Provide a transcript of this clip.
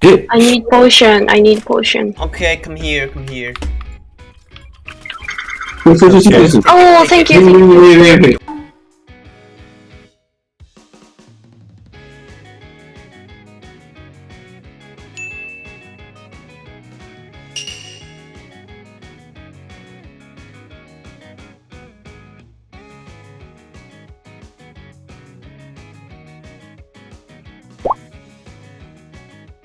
Dude. I need potion. I need potion. Okay, come here, come here. oh, thank you. Oh, thank you. wait, wait, wait.